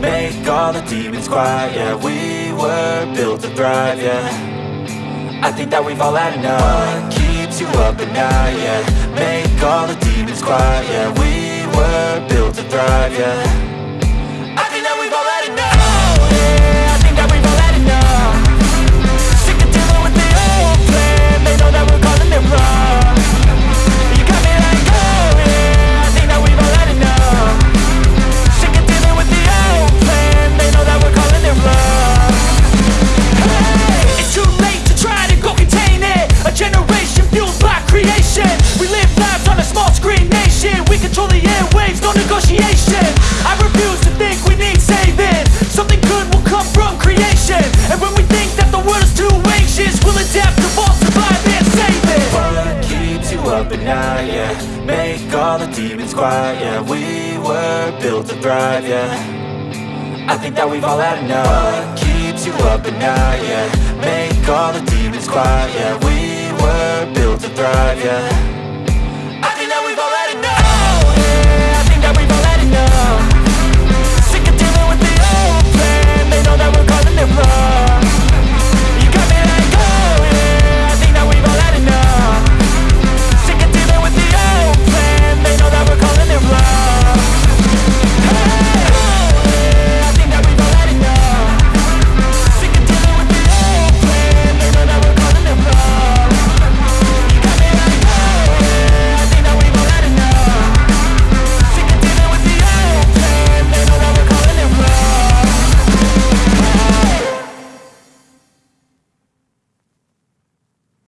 Make all the demons quiet, yeah We were built to thrive, yeah. I think that we've all had enough. What keeps you up at night, yeah? Make all the demons quiet, yeah We were built to thrive, yeah up at night, yeah Make all the demons quiet, yeah We were built to thrive, yeah. I think that we've all had enough. What keeps you up at night, yeah? Make all the demons quiet, yeah We were built to thrive, yeah